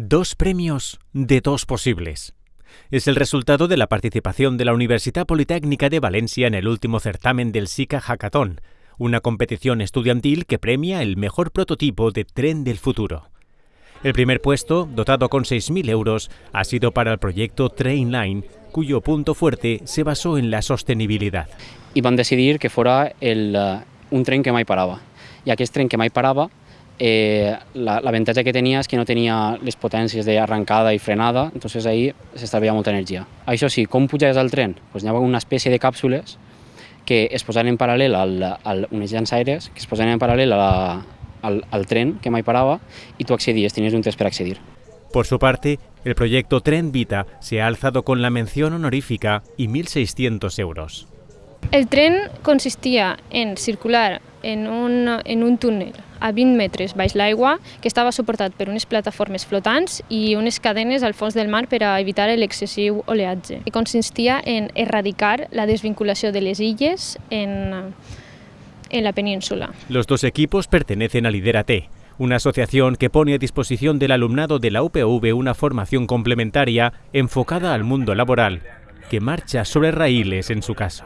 Dos premios de dos posibles. Es el resultado de la participación de la Universidad Politécnica de Valencia en el último certamen del SICA Hackathon, una competición estudiantil que premia el mejor prototipo de tren del futuro. El primer puesto, dotado con 6.000 euros, ha sido para el proyecto Trainline, cuyo punto fuerte se basó en la sostenibilidad. I van decidir que fora el, uh, un tren que mai parava. I aquest tren que mai parava eh, l'avantatge que tenia és que no tenia les potències d'arrencada i frenada, entonces ahí s'estalvia molta energia. Això sí, com pujaves al tren? Pues hi havia una espècie de càpsules que es posaven en paral·lel al, al, unes llançaires que es posaven en paral·lel a la, al, al tren que mai parava i tu accedies, tenies un test per accedir. Por su parte, el proyecto Tren Vita se ha alzado con la mención honorífica y 1.600 euros. El tren consistia en circular en un, en un túnel a 20 metres baix l'aigua que estava suportat per unes plataformes flotants i unes cadenes al fons del mar per a evitar l'excessiu oleatge. I consistia en erradicar la desvinculació de les illes en, en la península. Los dos equipos pertenecen a Liderate, una asociación que pone a disposición del alumnado de la UPV una formación complementaria enfocada al mundo laboral, que marcha sobre raíles en su caso.